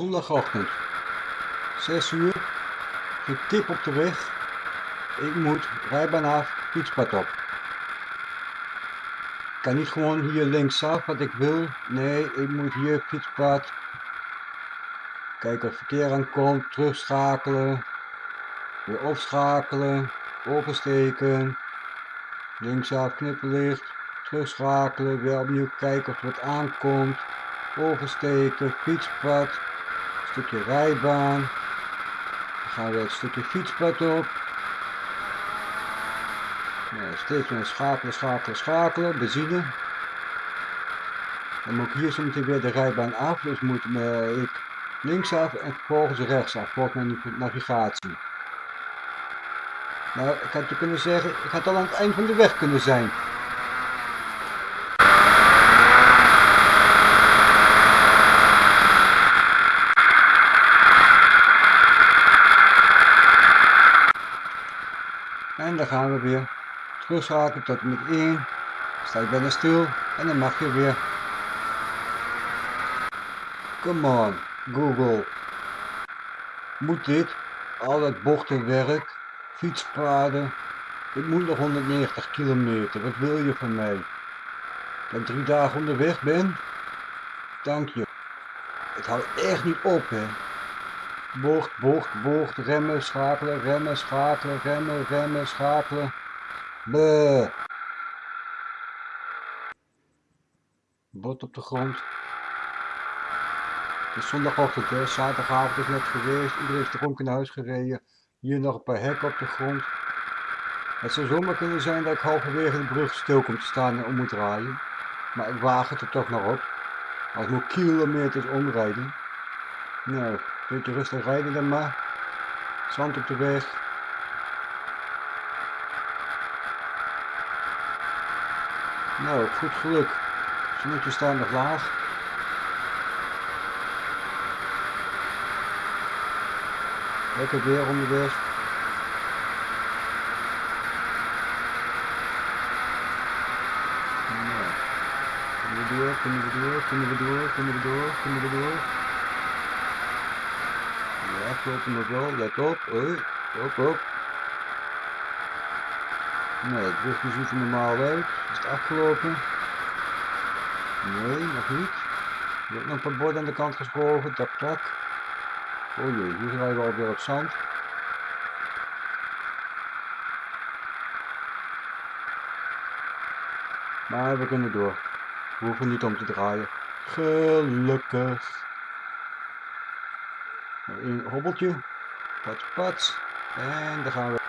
Zondagochtend. 6 uur. Getip op de weg. Ik moet rijbaan af, fietspad op. Ik kan niet gewoon hier linksaf wat ik wil. Nee, ik moet hier fietspad. Kijken of verkeer aankomt. Terugschakelen. Weer opschakelen. Oversteken. Linksaf knipperlicht. Terugschakelen. Weer opnieuw kijken of wat aankomt. Oversteken. Fietspad. Stukje rijbaan. Dan gaan we het stukje fietspad op. Ja, steeds meer schakelen, schakelen, schakelen. Benzine. Dan moet ik hier zo meteen weer de rijbaan af. Dus moet ik linksaf en vervolgens rechtsaf. Volgens mijn navigatie. Nou, ik had je kunnen zeggen, ik had al aan het eind van de weg kunnen zijn. En dan gaan we weer terugschakelen tot met 1. Sta je bijna stil en dan mag je weer. Come on, Google. Moet dit? Al dat bochtenwerk, fietspaden. Ik moet nog 190 kilometer. Wat wil je van mij? Dat ik drie dagen onderweg ben? Dank je. Het houdt echt niet op, hè. Bocht, bocht, bocht, remmen, schakelen, remmen, schakelen, remmen, remmen, schakelen. Bleh. Bot op de grond. Het is zondagochtend, hè. zaterdagavond is net geweest. Iedereen is dronken naar huis gereden. Hier nog een paar hekken op de grond. Het zou zomaar kunnen zijn dat ik halverwege de brug stil kom te staan en om moet draaien. Maar ik waag het er toch nog op. Als ik moet kilometers omrijden. Nou, beetje rustig rijden dan maar. Zand op de weg. Nou, goed geluk. Zonnetje staan nog laag. Lekker weer onderweg. Nou, kunnen we door, kunnen we door, kunnen we door, kunnen we door, kunnen we door. Klopt nog wel, let op. Hoi, op, op. Nee, het rugje ziet er normaal uit. Is het afgelopen? Nee, nog niet. Er wordt nog een bord aan de kant geschoven. Tak, tak. Oh jee, hier rijden we alweer op zand. Maar we kunnen door. We hoeven niet om te draaien. Gelukkig. Een hobbeltje. Pats, pats. En dan gaan we.